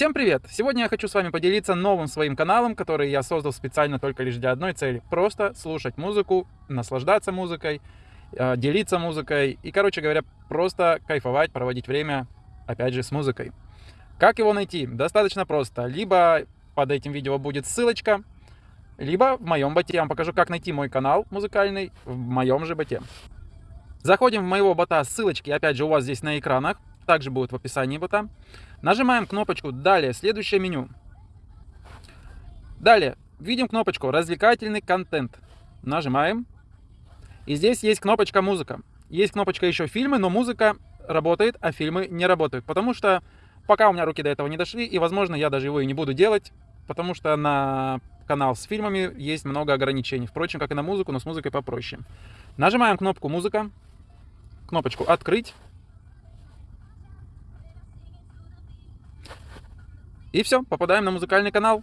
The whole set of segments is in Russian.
Всем привет! Сегодня я хочу с вами поделиться новым своим каналом, который я создал специально только лишь для одной цели. Просто слушать музыку, наслаждаться музыкой, э, делиться музыкой и, короче говоря, просто кайфовать, проводить время, опять же, с музыкой. Как его найти? Достаточно просто. Либо под этим видео будет ссылочка, либо в моем боте. Я вам покажу, как найти мой канал музыкальный в моем же боте. Заходим в моего бота, ссылочки, опять же, у вас здесь на экранах также будет в описании бота. Нажимаем кнопочку «Далее», следующее меню. Далее, видим кнопочку «Развлекательный контент». Нажимаем. И здесь есть кнопочка «Музыка». Есть кнопочка еще «Фильмы», но музыка работает, а фильмы не работают. Потому что пока у меня руки до этого не дошли, и, возможно, я даже его и не буду делать, потому что на канал с фильмами есть много ограничений. Впрочем, как и на музыку, но с музыкой попроще. Нажимаем кнопку «Музыка», кнопочку «Открыть». И все, попадаем на музыкальный канал.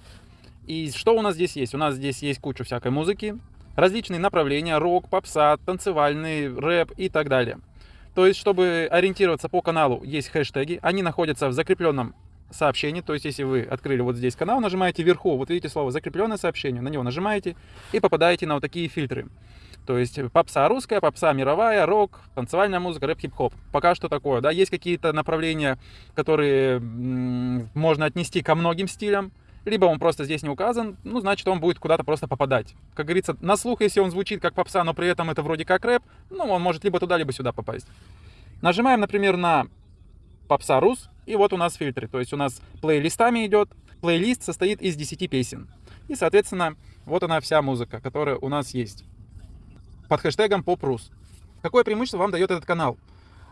И что у нас здесь есть? У нас здесь есть куча всякой музыки, различные направления, рок, попса, танцевальный, рэп и так далее. То есть, чтобы ориентироваться по каналу, есть хэштеги, они находятся в закрепленном сообщении, то есть, если вы открыли вот здесь канал, нажимаете вверху, вот видите слово «закрепленное сообщение», на него нажимаете и попадаете на вот такие фильтры. То есть попса русская, попса мировая, рок, танцевальная музыка, рэп, хип-хоп. Пока что такое, да. Есть какие-то направления, которые можно отнести ко многим стилям, либо он просто здесь не указан, ну, значит, он будет куда-то просто попадать. Как говорится, на слух, если он звучит как попса, но при этом это вроде как рэп, ну, он может либо туда, либо сюда попасть. Нажимаем, например, на попса рус, и вот у нас фильтры. То есть у нас плейлистами идет. Плейлист состоит из 10 песен. И, соответственно, вот она вся музыка, которая у нас есть под хэштегом PopRus. Какое преимущество вам дает этот канал?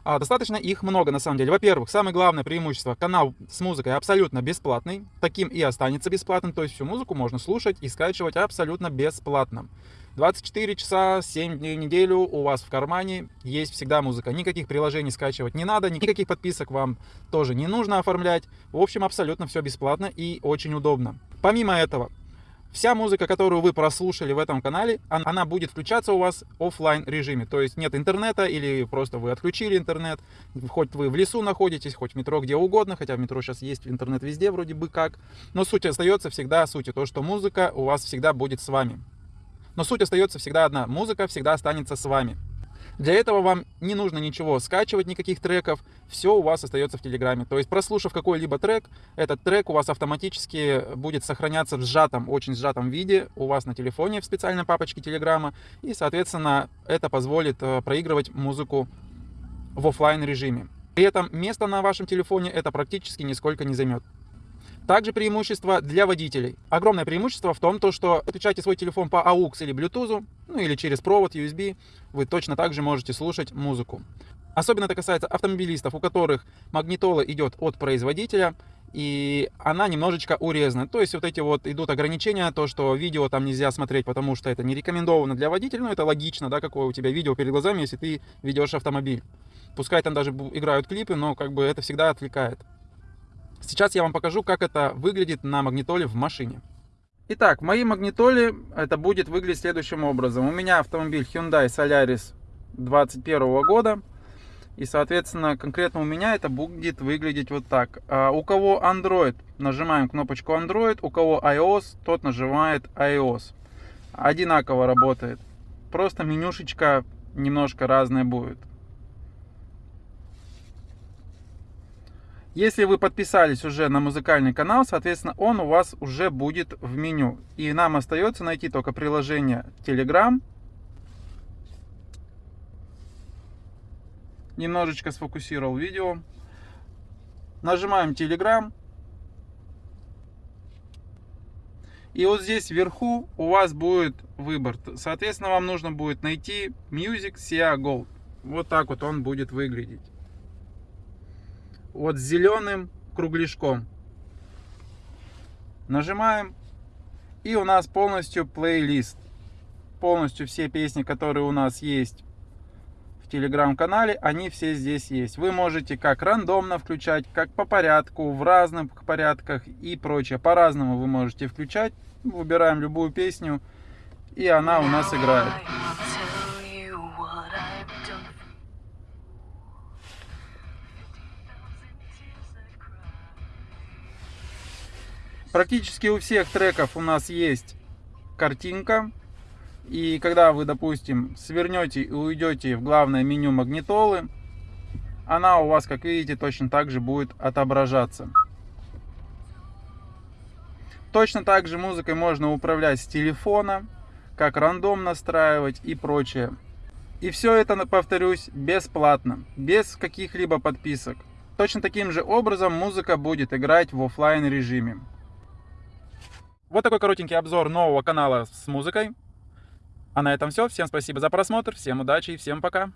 А, достаточно их много на самом деле. Во-первых, самое главное преимущество, канал с музыкой абсолютно бесплатный, таким и останется бесплатным, то есть всю музыку можно слушать и скачивать абсолютно бесплатно. 24 часа, 7 дней в неделю у вас в кармане есть всегда музыка. Никаких приложений скачивать не надо, никаких подписок вам тоже не нужно оформлять. В общем, абсолютно все бесплатно и очень удобно. Помимо этого, Вся музыка, которую вы прослушали в этом канале, она будет включаться у вас в офлайн режиме. То есть нет интернета или просто вы отключили интернет. Хоть вы в лесу находитесь, хоть в метро, где угодно. Хотя в метро сейчас есть интернет везде вроде бы как. Но суть остается всегда суть. То, что музыка у вас всегда будет с вами. Но суть остается всегда одна. Музыка всегда останется с вами. Для этого вам не нужно ничего скачивать, никаких треков, все у вас остается в Телеграме. То есть прослушав какой-либо трек, этот трек у вас автоматически будет сохраняться в сжатом, очень сжатом виде у вас на телефоне в специальной папочке Телеграма. И, соответственно, это позволит э, проигрывать музыку в офлайн режиме. При этом место на вашем телефоне это практически нисколько не займет. Также преимущество для водителей. Огромное преимущество в том, то, что отключаете свой телефон по AUX или Bluetooth, ну или через провод USB, вы точно так же можете слушать музыку. Особенно это касается автомобилистов, у которых магнитола идет от производителя, и она немножечко урезана. То есть вот эти вот идут ограничения, то, что видео там нельзя смотреть, потому что это не рекомендовано для водителя, ну это логично, да, какое у тебя видео перед глазами, если ты ведешь автомобиль. Пускай там даже играют клипы, но как бы это всегда отвлекает. Сейчас я вам покажу, как это выглядит на магнитоле в машине. Итак, в моей магнитоле это будет выглядеть следующим образом. У меня автомобиль Hyundai Solaris 2021 года. И, соответственно, конкретно у меня это будет выглядеть вот так. А у кого Android, нажимаем кнопочку Android. У кого iOS, тот нажимает iOS. Одинаково работает. Просто менюшечка немножко разная будет. Если вы подписались уже на музыкальный канал, соответственно, он у вас уже будет в меню. И нам остается найти только приложение Telegram. Немножечко сфокусировал видео. Нажимаем Telegram. И вот здесь вверху у вас будет выбор. Соответственно, вам нужно будет найти Music Sia Gold. Вот так вот он будет выглядеть вот зеленым кругляшком. Нажимаем. И у нас полностью плейлист. Полностью все песни, которые у нас есть в телеграм-канале, они все здесь есть. Вы можете как рандомно включать, как по порядку, в разных порядках и прочее. По-разному вы можете включать. Выбираем любую песню, и она у нас играет. Практически у всех треков у нас есть картинка. И когда вы, допустим, свернете и уйдете в главное меню магнитолы, она у вас, как видите, точно так же будет отображаться. Точно так же музыкой можно управлять с телефона, как рандом настраивать и прочее. И все это, повторюсь, бесплатно, без каких-либо подписок. Точно таким же образом музыка будет играть в офлайн режиме. Вот такой коротенький обзор нового канала с музыкой. А на этом все. Всем спасибо за просмотр, всем удачи и всем пока.